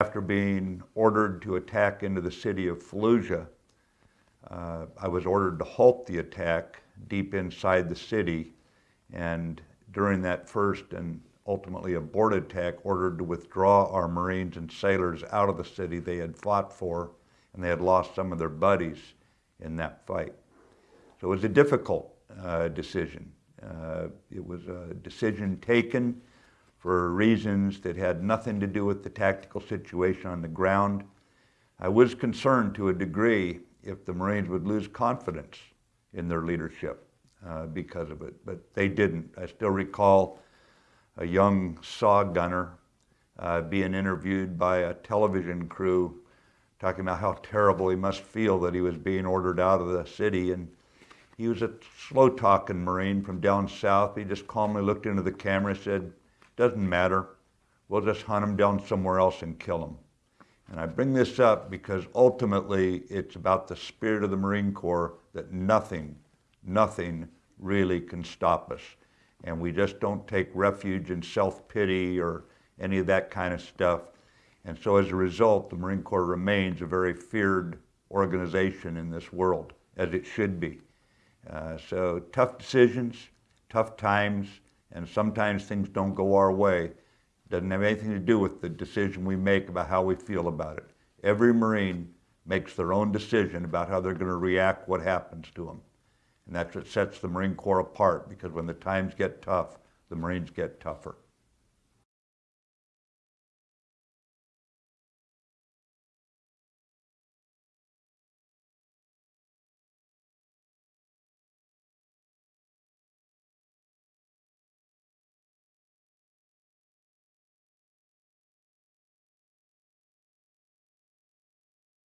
After being ordered to attack into the city of Fallujah, uh, I was ordered to halt the attack deep inside the city. And during that first and ultimately aborted attack, ordered to withdraw our Marines and sailors out of the city they had fought for, and they had lost some of their buddies in that fight. So it was a difficult uh, decision. Uh, it was a decision taken for reasons that had nothing to do with the tactical situation on the ground. I was concerned to a degree if the Marines would lose confidence in their leadership uh, because of it, but they didn't. I still recall a young SAW gunner uh, being interviewed by a television crew talking about how terrible he must feel that he was being ordered out of the city. And he was a slow talking Marine from down south. He just calmly looked into the camera and said, doesn't matter. We'll just hunt them down somewhere else and kill them. And I bring this up because ultimately it's about the spirit of the Marine Corps that nothing, nothing really can stop us. And we just don't take refuge in self-pity or any of that kind of stuff. And so as a result, the Marine Corps remains a very feared organization in this world, as it should be. Uh, so tough decisions, tough times, and sometimes things don't go our way. Doesn't have anything to do with the decision we make about how we feel about it. Every Marine makes their own decision about how they're going to react what happens to them. And that's what sets the Marine Corps apart because when the times get tough, the Marines get tougher.